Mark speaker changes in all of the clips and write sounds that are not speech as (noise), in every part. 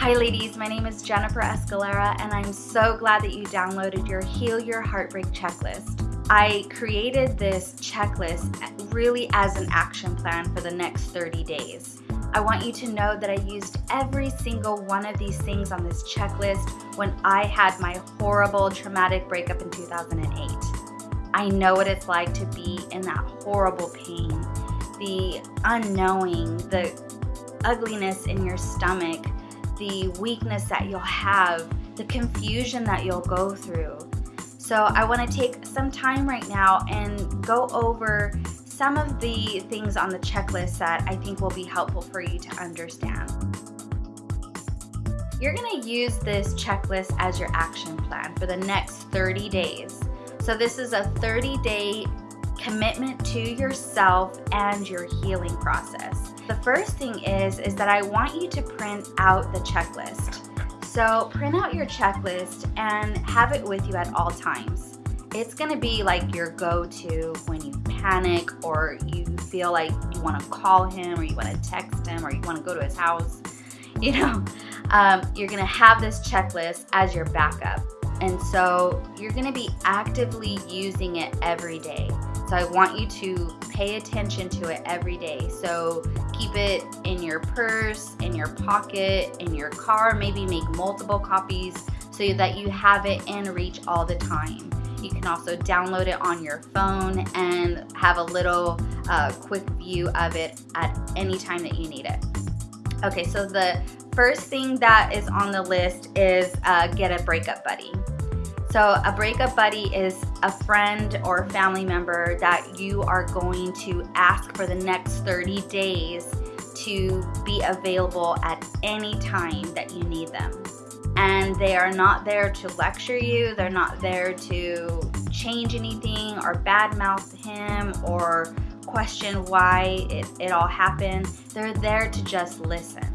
Speaker 1: Hi ladies, my name is Jennifer Escalera and I'm so glad that you downloaded your Heal Your Heartbreak checklist. I created this checklist really as an action plan for the next 30 days. I want you to know that I used every single one of these things on this checklist when I had my horrible traumatic breakup in 2008. I know what it's like to be in that horrible pain, the unknowing, the ugliness in your stomach, the weakness that you'll have, the confusion that you'll go through. So I want to take some time right now and go over some of the things on the checklist that I think will be helpful for you to understand. You're going to use this checklist as your action plan for the next 30 days. So this is a 30 day commitment to yourself and your healing process. The first thing is, is that I want you to print out the checklist. So print out your checklist and have it with you at all times. It's gonna be like your go-to when you panic or you feel like you wanna call him or you wanna text him or you wanna go to his house. (laughs) You know, um, you're gonna have this checklist as your backup. And so you're gonna be actively using it every day. So I want you to pay attention to it every day. So keep it in your purse, in your pocket, in your car, maybe make multiple copies so that you have it in reach all the time. You can also download it on your phone and have a little uh, quick view of it at any time that you need it. Okay, so the first thing that is on the list is uh, get a breakup buddy. So a breakup buddy is a friend or family member that you are going to ask for the next 30 days to be available at any time that you need them. And they are not there to lecture you, they're not there to change anything or badmouth him or question why it, it all happened. They're there to just listen.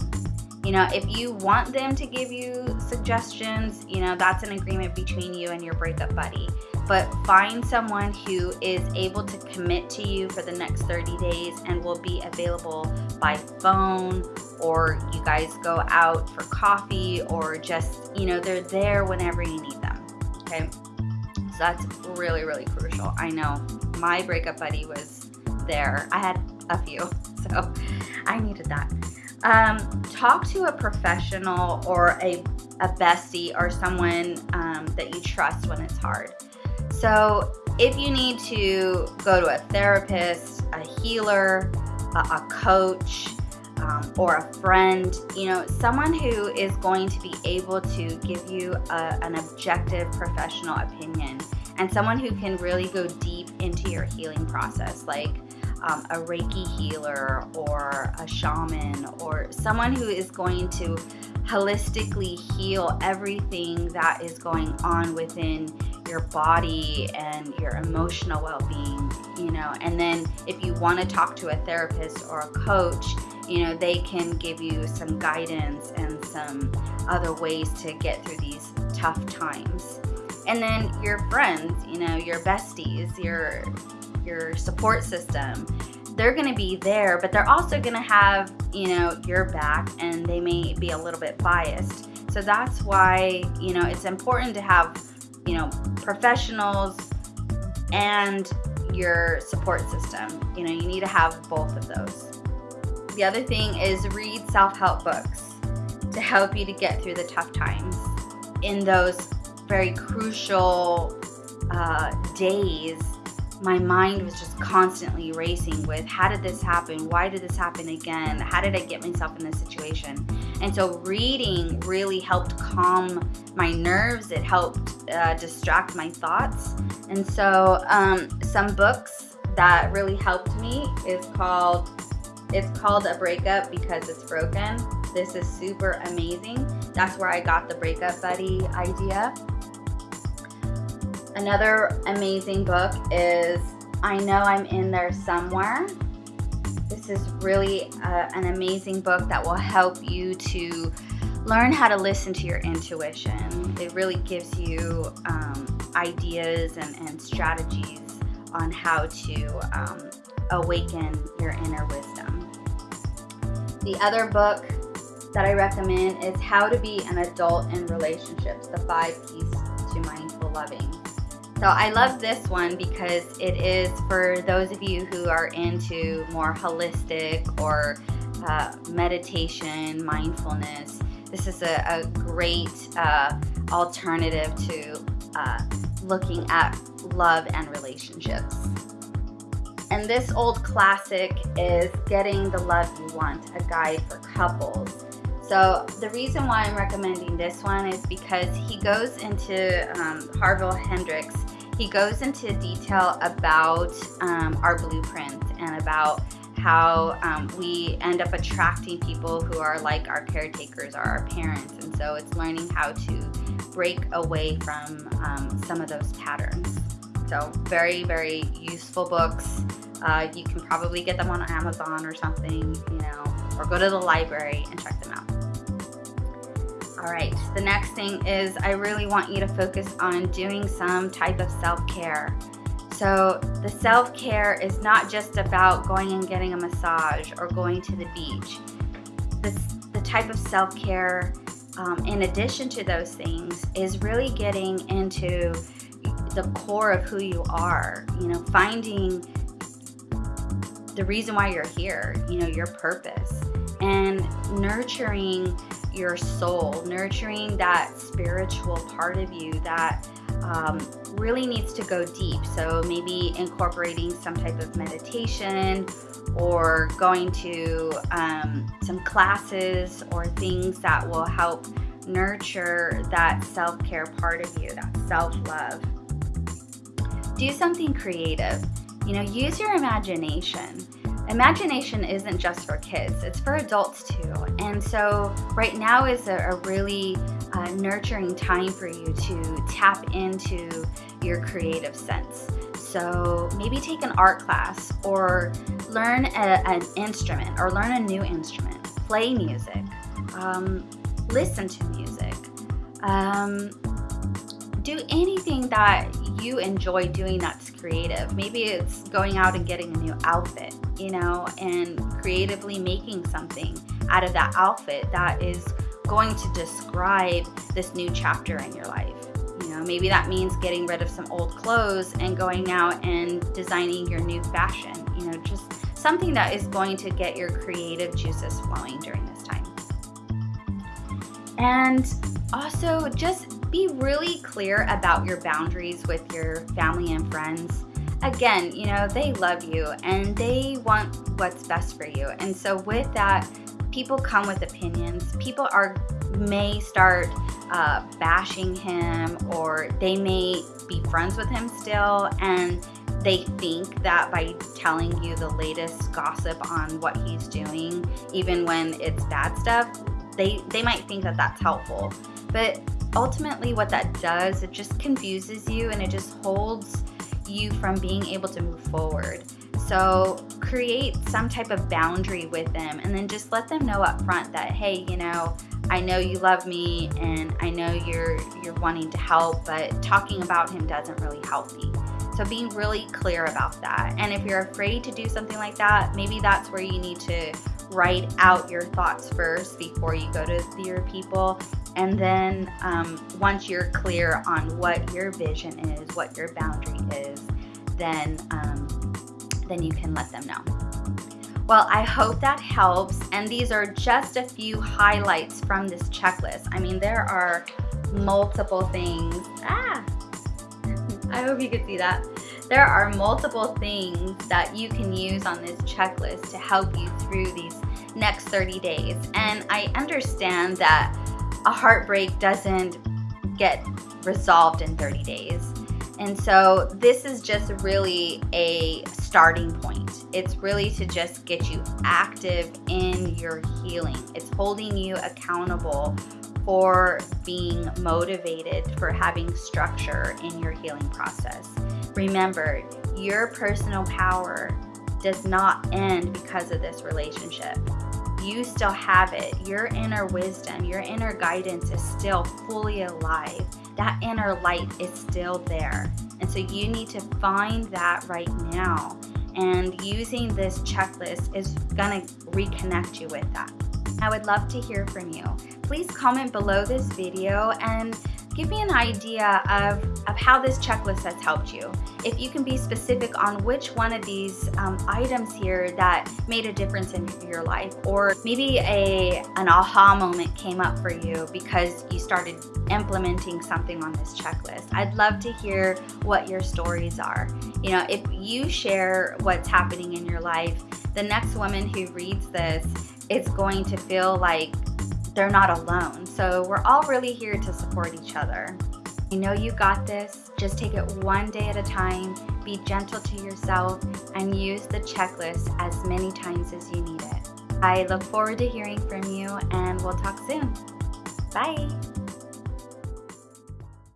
Speaker 1: You know, if you want them to give you suggestions, you know, that's an agreement between you and your breakup buddy. But find someone who is able to commit to you for the next 30 days and will be available by phone or you guys go out for coffee or just, you know, they're there whenever you need them. Okay. So that's really, really crucial. I know my breakup buddy was there. I had a few, (laughs) so I needed that. Um, talk to a professional or a, a bestie or someone um, that you trust when it's hard. So if you need to go to a therapist, a healer, a, a coach, um, or a friend, you know, someone who is going to be able to give you a, an objective professional opinion and someone who can really go deep into your healing process, like um, a Reiki healer or a shaman or someone who is going to holistically heal everything that is going on within your body and your emotional well-being you know and then if you want to talk to a therapist or a coach you know they can give you some guidance and some other ways to get through these tough times. And then your friends you know your besties your your support system they're going to be there but they're also going to have you know your back and they may be a little bit biased. So that's why you know it's important to have you know professionals and your support system. You know you need to have both of those. The other thing is read self-help books to help you to get through the tough times in those very crucial uh, days my mind was just constantly racing with how did this happen? Why did this happen again? How did I get myself in this situation? And so reading really helped calm my nerves. It helped uh, distract my thoughts. And so um, some books that really helped me is called, it's called A Breakup Because It's Broken. This is super amazing. That's where I got the Breakup Buddy idea. Another amazing book is I Know I'm in There Somewhere. This is really uh, an amazing book that will help you to learn how to listen to your intuition. It really gives you um, ideas and, and, strategies on how to um, awaken your inner wisdom. The other book that I recommend is How to Be an Adult in Relationships, the five keys to mindful loving. So I love this one because it is for those of you who are into more holistic or uh, meditation, mindfulness. This is a, a great uh, alternative to uh, looking at love and relationships. And this old classic is Getting the Love You Want, a guide for couples. So the reason why I'm recommending this one is because he goes into, um, Harville Hendrix, he goes into detail about um, our blueprint and about how um, we end up attracting people who are like our caretakers or our parents. And so it's learning how to break away from um, some of those patterns. So very, very useful books. Uh, you can probably get them on Amazon or something, you know, or go to the library and check them out. All right, the next thing is I really want you to focus on doing some type of self-care. So the self-care is not just about going and getting a massage or going to the beach. This, the type of self-care, um, in addition to those things, is really getting into the core of who you are. You know, finding the reason why you're here, you know, your purpose, and nurturing your soul, nurturing that spiritual part of you that um, really needs to go deep. So maybe incorporating some type of meditation or going to um, some classes or things that will help nurture that self-care part of you, that self-love. Do something creative. You know, use your imagination. Imagination isn't just for kids, it's for adults too. And so right now is a, a really uh, nurturing time for you to tap into your creative sense. So maybe take an art class or learn a, an instrument or learn a new instrument, play music, um, listen to music, um, do anything that you enjoy doing that's creative. Maybe it's going out and getting a new outfit, you know, and creatively making something out of that outfit that is going to describe this new chapter in your life. You know, maybe that means getting rid of some old clothes and going out and designing your new fashion. You know, just something that is going to get your creative juices flowing during this time. And also just be really clear about your boundaries with your family and friends. Again, you know, they love you and they want what's best for you. And so with that, people come with opinions. People are may start uh, bashing him or they may be friends with him still and they think that by telling you the latest gossip on what he's doing, even when it's bad stuff, they, they might think that that's helpful. But ultimately what that does, it just confuses you and it just holds you from being able to move forward. So create some type of boundary with them and then just let them know up front that, hey, you know, I know you love me and I know you're you're wanting to help, but talking about him doesn't really help me. So being really clear about that. And if you're afraid to do something like that, maybe that's where you need to write out your thoughts first before you go to your people and then um, once you're clear on what your vision is, what your boundary is, then, um, then you can let them know. Well, I hope that helps. And these are just a few highlights from this checklist. I mean, there are multiple things. Ah, I hope you could see that. There are multiple things that you can use on this checklist to help you through these next 30 days. And I understand that a heartbreak doesn't get resolved in 30 days. And so this is just really a starting point. It's really to just get you active in your healing. It's holding you accountable for being motivated, for having structure in your healing process. Remember, your personal power does not end because of this relationship you still have it. Your inner wisdom, your inner guidance is still fully alive. That inner light is still there. And so you need to find that right now. And using this checklist is to reconnect you with that. I would love to hear from you. Please comment below this video and give me an idea of, of how this checklist has helped you. If you can be specific on which one of these um, items here that made a difference in your life, or maybe a an aha moment came up for you because you started implementing something on this checklist. I'd love to hear what your stories are. You know, if you share what's happening in your life, the next woman who reads this is going to feel like they're not alone. So we're all really here to support each other. You know you got this. Just take it one day at a time. Be gentle to yourself and use the checklist as many times as you need it. I look forward to hearing from you and we'll talk soon. Bye.